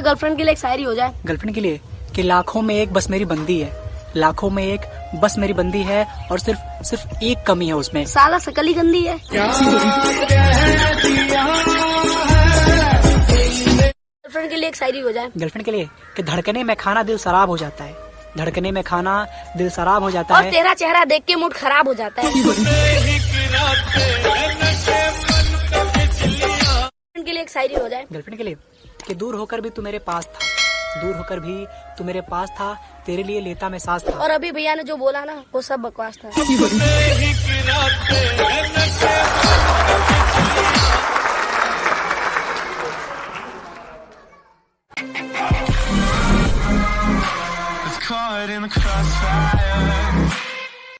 Girlfriend के लिए एक शायरी हो जाए। गर्लफ्रेंड के लिए? कि लाखों में एक बस मेरी बंदी है। लाखों में एक बस मेरी बंदी है और सिर्फ़ सिर्फ़ एक कमी है उसमें। साला सकली गंदी है। गर्लफ्रेंड के लिए एक शायरी हो जाए। गर्लफ्रेंड के लिए? कि धड़कने में खाना दिल शराब हो जाता है। धड़कने में खाना दिल शराब हो जाता और है। तेरा चेहरा देख के मूड खराब हो जाता है। शायरी हो जाए। गर्लफ्रेंड के लिए कि दूर होकर भी तू मेरे पास था। दूर होकर भी तू मेरे पास था तेरे लिए लेता मैं सास था। और अभी भैया ने जो बोला ना वो सब बकवास था। Caught in the crossfire.